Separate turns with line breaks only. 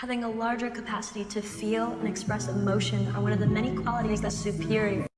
Having a larger capacity to feel and express emotion are one of the many qualities that's superior